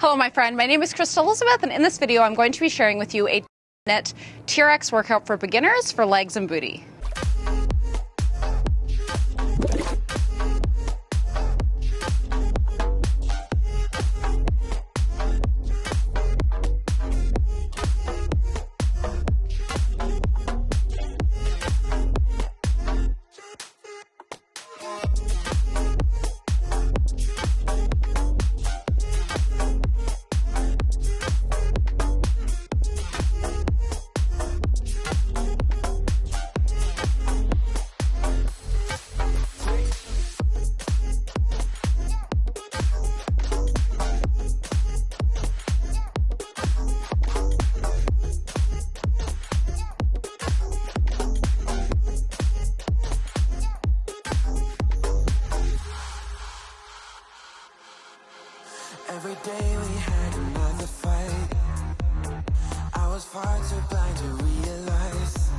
Hello, my friend. My name is Crystal Elizabeth, and in this video, I'm going to be sharing with you a net TRX workout for beginners for legs and booty. Every day we had another fight. I was far too blind to realize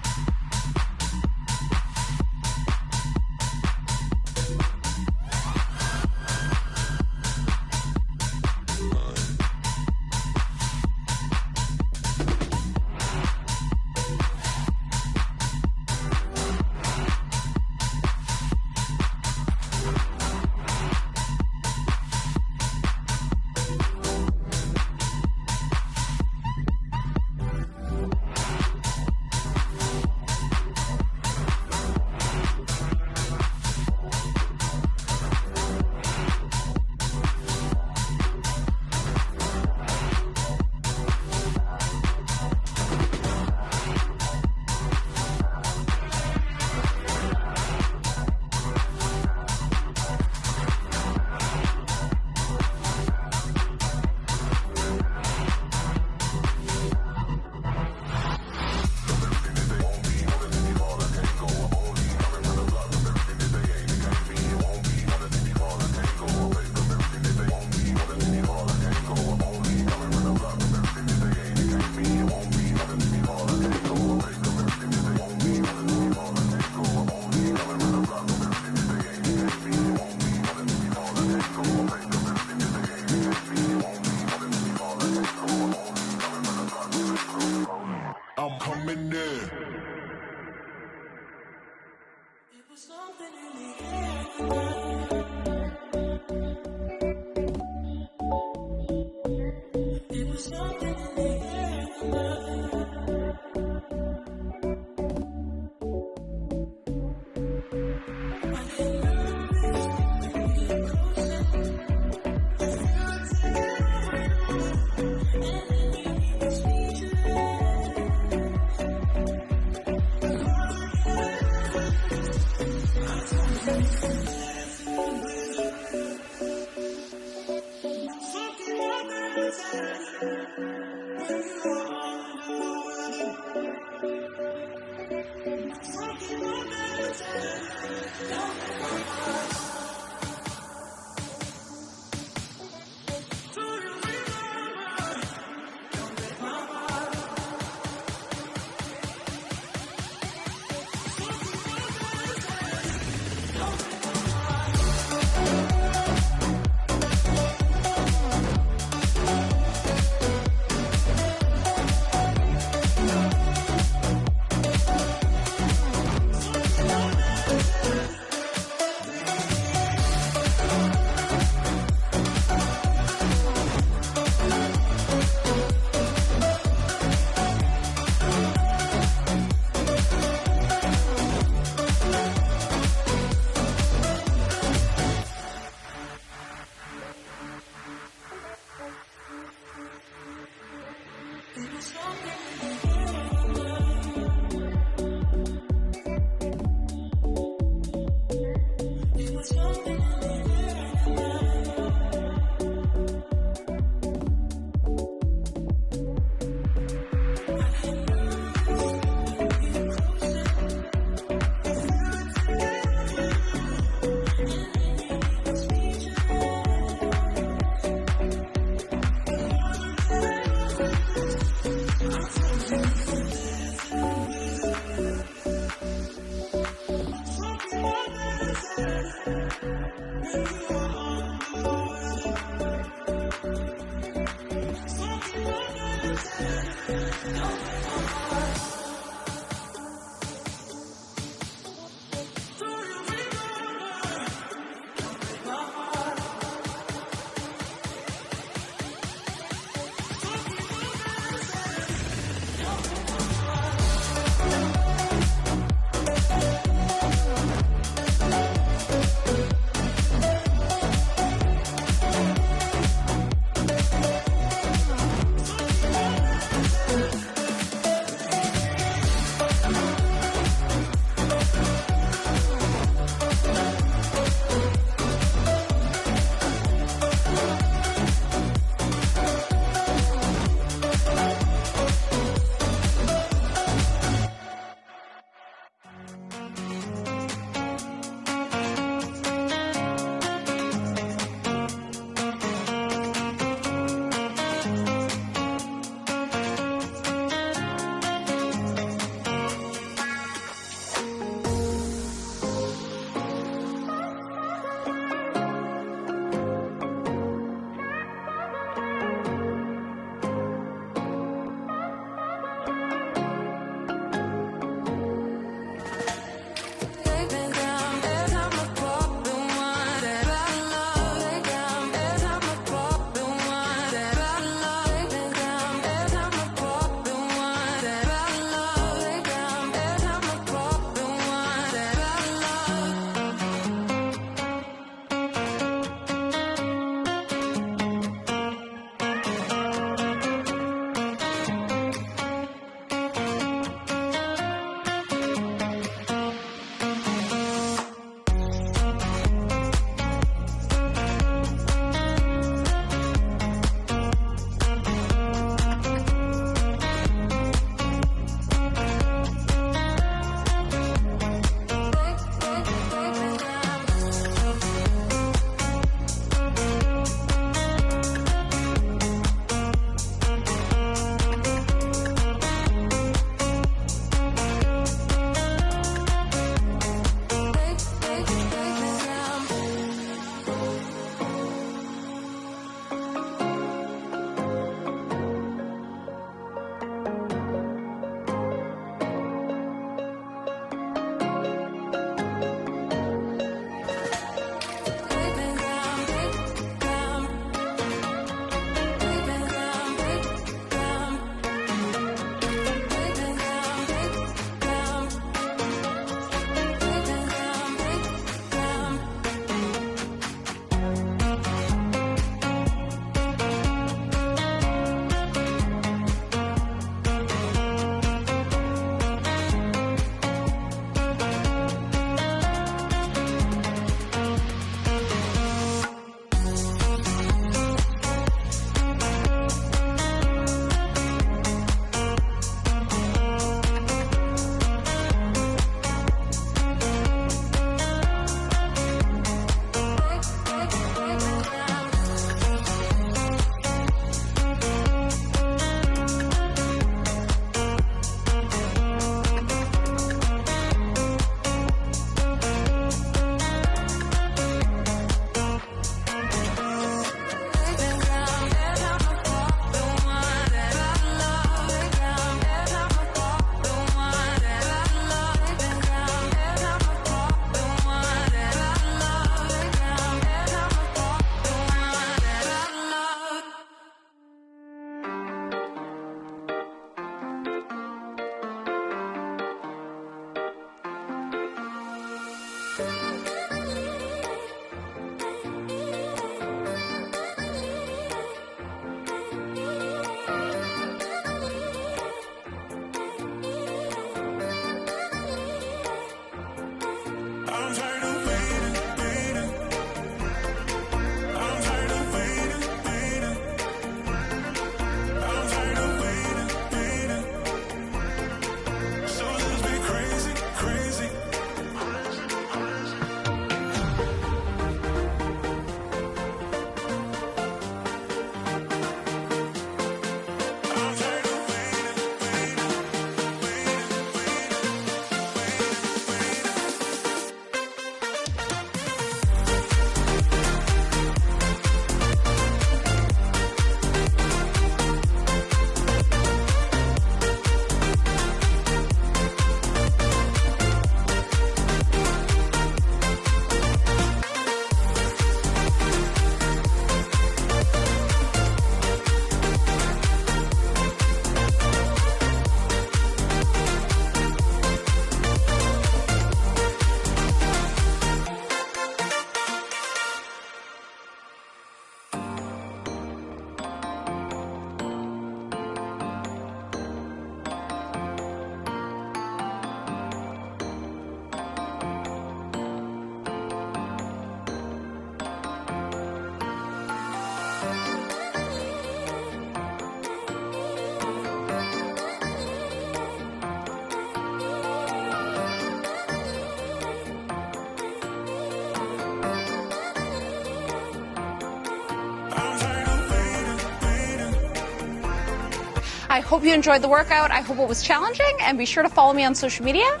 I hope you enjoyed the workout. I hope it was challenging, and be sure to follow me on social media.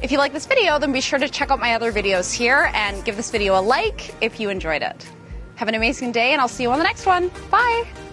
If you like this video, then be sure to check out my other videos here and give this video a like if you enjoyed it. Have an amazing day, and I'll see you on the next one. Bye.